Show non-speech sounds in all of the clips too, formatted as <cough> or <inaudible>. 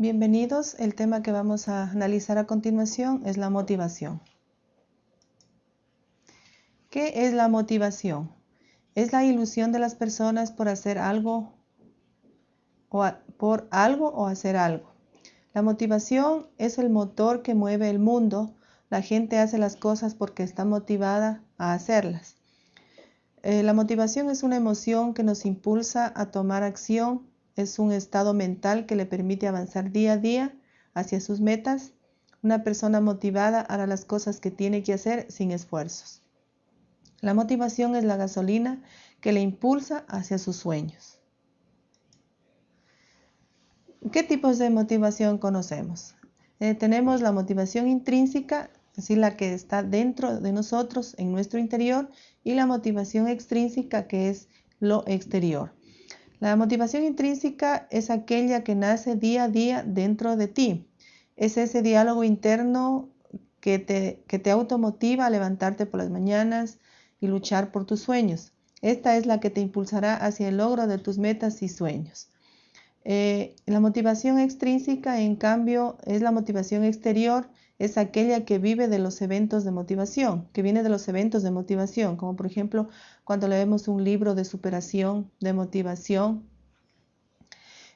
Bienvenidos. El tema que vamos a analizar a continuación es la motivación. ¿Qué es la motivación? Es la ilusión de las personas por hacer algo o por algo o hacer algo. La motivación es el motor que mueve el mundo. La gente hace las cosas porque está motivada a hacerlas. Eh, la motivación es una emoción que nos impulsa a tomar acción es un estado mental que le permite avanzar día a día hacia sus metas. Una persona motivada hará las cosas que tiene que hacer sin esfuerzos. La motivación es la gasolina que le impulsa hacia sus sueños. ¿Qué tipos de motivación conocemos? Eh, tenemos la motivación intrínseca, decir, la que está dentro de nosotros, en nuestro interior, y la motivación extrínseca, que es lo exterior. La motivación intrínseca es aquella que nace día a día dentro de ti. Es ese diálogo interno que te, que te automotiva a levantarte por las mañanas y luchar por tus sueños. Esta es la que te impulsará hacia el logro de tus metas y sueños. Eh, la motivación extrínseca, en cambio, es la motivación exterior, es aquella que vive de los eventos de motivación, que viene de los eventos de motivación, como por ejemplo cuando leemos un libro de superación, de motivación,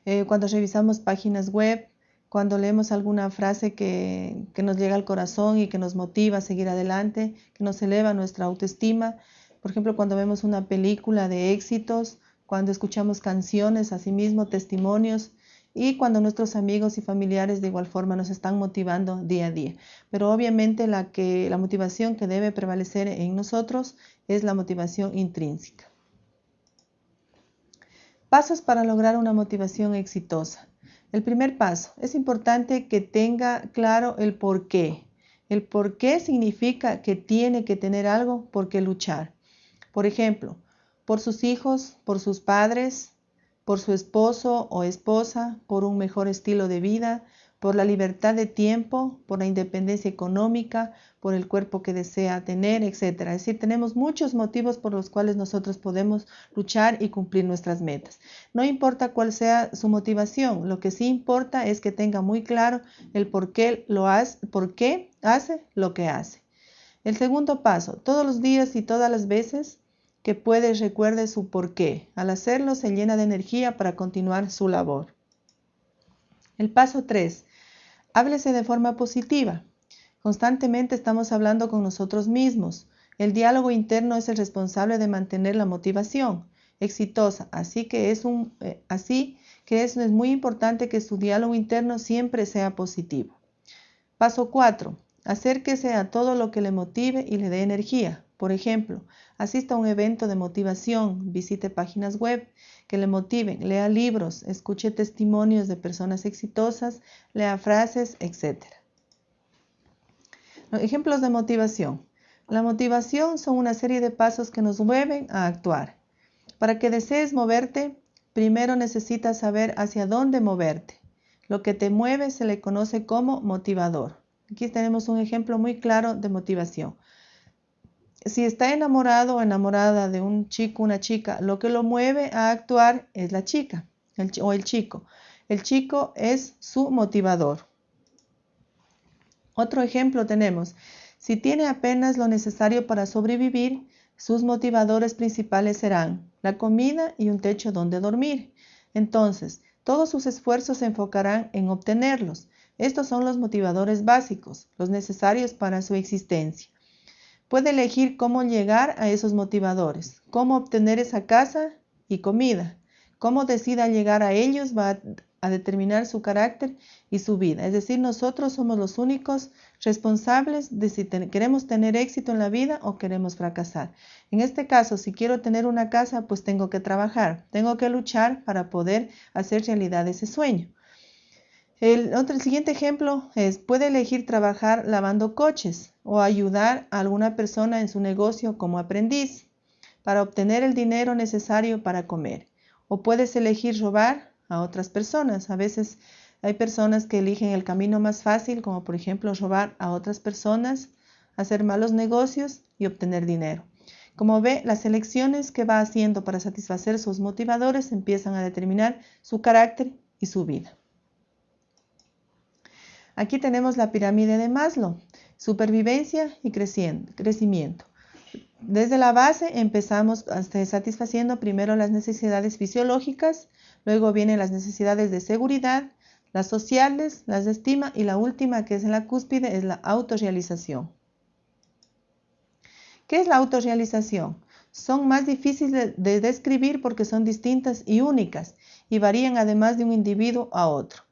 eh, cuando revisamos páginas web, cuando leemos alguna frase que, que, nos llega al corazón y que nos motiva a seguir adelante, que nos eleva nuestra autoestima. Por ejemplo, cuando vemos una película de éxitos, cuando escuchamos canciones, asimismo testimonios y cuando nuestros amigos y familiares de igual forma nos están motivando día a día. Pero obviamente la, que, la motivación que debe prevalecer en nosotros es la motivación intrínseca. Pasos para lograr una motivación exitosa. El primer paso, es importante que tenga claro el por qué. El por qué significa que tiene que tener algo por qué luchar. Por ejemplo, por sus hijos, por sus padres, por su esposo o esposa, por un mejor estilo de vida, por la libertad de tiempo, por la independencia económica, por el cuerpo que desea tener, etc. Es decir, tenemos muchos motivos por los cuales nosotros podemos luchar y cumplir nuestras metas. No importa cuál sea su motivación, lo que sí importa es que tenga muy claro el por qué lo hace, por qué hace lo que hace. El segundo paso, todos los días y todas las veces que puede recuerde su porqué. Al hacerlo se llena de energía para continuar su labor. El paso 3. Háblese de forma positiva. Constantemente estamos hablando con nosotros mismos. El diálogo interno es el responsable de mantener la motivación exitosa, así que es un eh, así que es, es muy importante que su diálogo interno siempre sea positivo. Paso 4. Acérquese a todo lo que le motive y le dé energía. Por ejemplo, asista a un evento de motivación, visite páginas web que le motiven, lea libros, escuche testimonios de personas exitosas, lea frases, etc. ejemplos de motivación. La motivación son una serie de pasos que nos mueven a actuar. Para que desees moverte, primero necesitas saber hacia dónde moverte. Lo que te mueve se le conoce como motivador. Aquí tenemos un ejemplo muy claro de motivación si está enamorado o enamorada de un chico, una chica, lo que lo mueve a actuar es la chica o el chico. El chico es su motivador. Otro ejemplo tenemos, si tiene apenas lo necesario para sobrevivir, sus motivadores principales serán la comida y un techo donde dormir. Entonces, todos sus esfuerzos se enfocarán en obtenerlos. Estos son los motivadores básicos, los necesarios para su existencia. Puede elegir cómo llegar a esos motivadores, cómo obtener esa casa y comida. Cómo decida llegar a ellos va a, determinar su carácter y su vida. Es decir, nosotros somos los únicos responsables de si queremos tener éxito en la vida o queremos fracasar. En este caso, si quiero tener una casa, pues tengo que trabajar, tengo que luchar para poder hacer realidad ese sueño. El, otro, el siguiente ejemplo es, puede elegir trabajar lavando coches o ayudar a alguna persona en su negocio como aprendiz para obtener el dinero necesario para comer. O puedes elegir robar a otras personas. A veces hay personas que eligen el camino más fácil, como por ejemplo robar a otras personas, hacer malos negocios y obtener dinero. Como ve, las elecciones que va haciendo para satisfacer sus motivadores empiezan a determinar su carácter y su vida. Aquí tenemos la pirámide de Maslow, supervivencia y crecimiento. Desde la base empezamos satisfaciendo primero las necesidades fisiológicas, luego vienen las necesidades de seguridad, las sociales, las de estima y la última que es en la cúspide es la autorrealización. ¿Qué es la autorrealización? Son más difíciles de describir porque son distintas y únicas y varían además de un individuo a otro.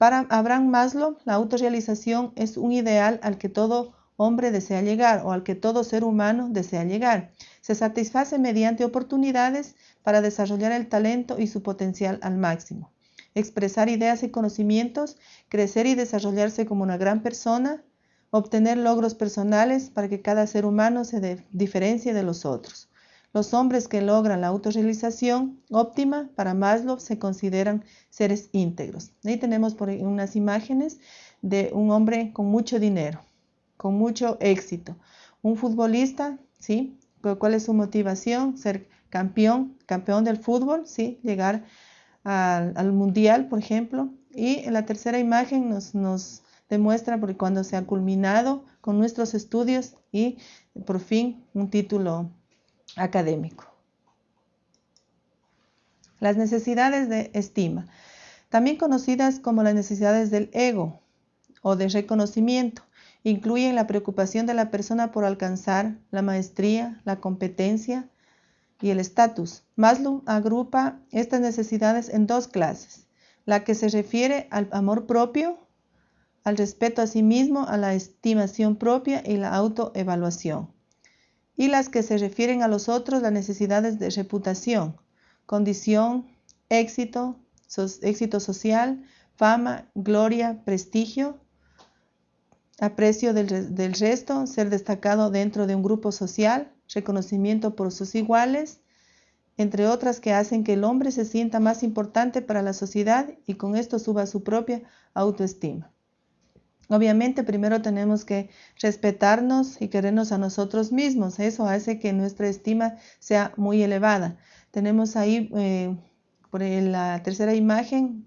Para Abraham Maslow, la autorrealización es un ideal al que todo hombre desea llegar o al que todo ser humano desea llegar. Se satisface mediante oportunidades para desarrollar el talento y su potencial al máximo expresar ideas y conocimientos, crecer y desarrollarse como una gran persona, obtener logros personales para que cada ser humano se diferencie de los otros. Los hombres que logran la autorrealización óptima para Maslow se consideran seres íntegros. Ahí tenemos por unas imágenes de un hombre con mucho dinero, con mucho éxito. Un futbolista, ¿sí? ¿Cuál es su motivación? Ser campeón, campeón del fútbol, ¿sí? Llegar al, mundial, por ejemplo. Y en la tercera imagen nos, demuestra cuando se ha culminado con nuestros estudios y por fin un título académico. Las necesidades de estima, también conocidas como las necesidades del ego o de reconocimiento, incluyen la preocupación de la persona por alcanzar la maestría, la competencia, y el estatus. Maslow agrupa estas necesidades en dos clases, la que se refiere al amor propio, al respeto a sí mismo, a la estimación propia y la autoevaluación, y las que se refieren a los otros, las necesidades de reputación, condición, éxito, éxito social, fama, gloria, prestigio, aprecio del, del resto, ser destacado dentro de un grupo social, reconocimiento por sus iguales, entre otras que hacen que el hombre se sienta más importante para la sociedad y con esto suba su propia autoestima. Obviamente primero tenemos que respetarnos y querernos a nosotros mismos. Eso hace que nuestra estima sea muy elevada. Tenemos ahí eh, por la tercera imagen,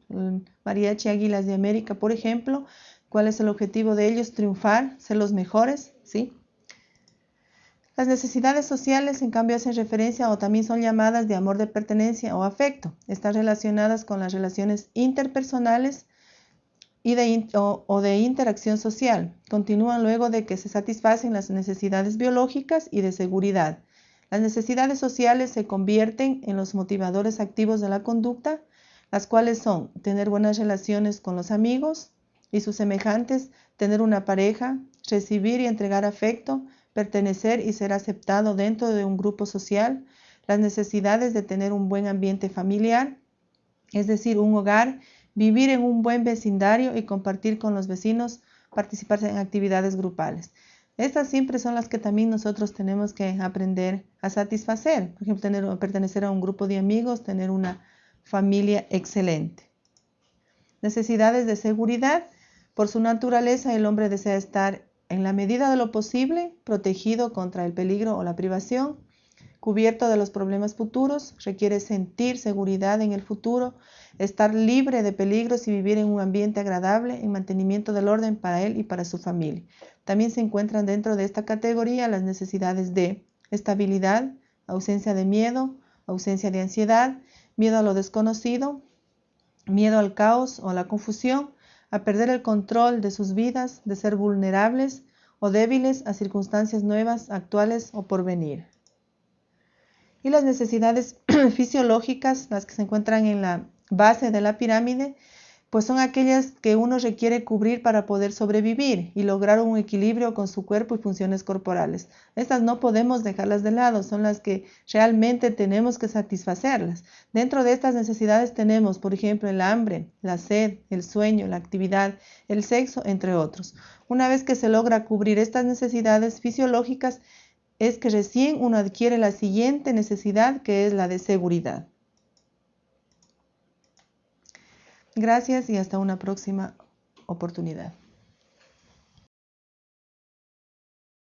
Mariachi Águilas de América, por ejemplo. ¿Cuál es el objetivo de ellos? Triunfar, ser los mejores, ¿sí? Las necesidades sociales, en cambio, hacen referencia o también son llamadas de amor de pertenencia o afecto. Están relacionadas con las relaciones interpersonales y de, o, de interacción social. Continúan luego de que se satisfacen las necesidades biológicas y de seguridad. Las necesidades sociales se convierten en los motivadores activos de la conducta, las cuales son tener buenas relaciones con los amigos y sus semejantes, tener una pareja, recibir y entregar afecto, pertenecer y ser aceptado dentro de un grupo social, las necesidades de tener un buen ambiente familiar, es decir, un hogar, vivir en un buen vecindario y compartir con los vecinos, participar en actividades grupales. Estas siempre son las que también nosotros tenemos que aprender a satisfacer. Por ejemplo, pertenecer a un grupo de amigos, tener una familia excelente. Necesidades de seguridad. Por su naturaleza, el hombre desea estar en la medida de lo posible, protegido contra el peligro o la privación, cubierto de los problemas futuros, requiere sentir seguridad en el futuro, estar libre de peligros y vivir en un ambiente agradable en mantenimiento del orden para él y para su familia. También se encuentran dentro de esta categoría las necesidades de estabilidad, ausencia de miedo, ausencia de ansiedad, miedo a lo desconocido, miedo al caos o a la confusión, a perder el control de sus vidas, de ser vulnerables o débiles a circunstancias nuevas, actuales o por venir. Y las necesidades <clears throat> fisiológicas, las que se encuentran en la base de la pirámide, pues son aquellas que uno requiere cubrir para poder sobrevivir y lograr un equilibrio con su cuerpo y funciones corporales. Estas no podemos dejarlas de lado, son las que realmente tenemos que satisfacerlas. Dentro de estas necesidades tenemos, por ejemplo, el hambre, la sed, el sueño, la actividad, el sexo, entre otros. Una vez que se logra cubrir estas necesidades fisiológicas, es que recién uno adquiere la siguiente necesidad, que es la de seguridad. Gracias y hasta una próxima oportunidad.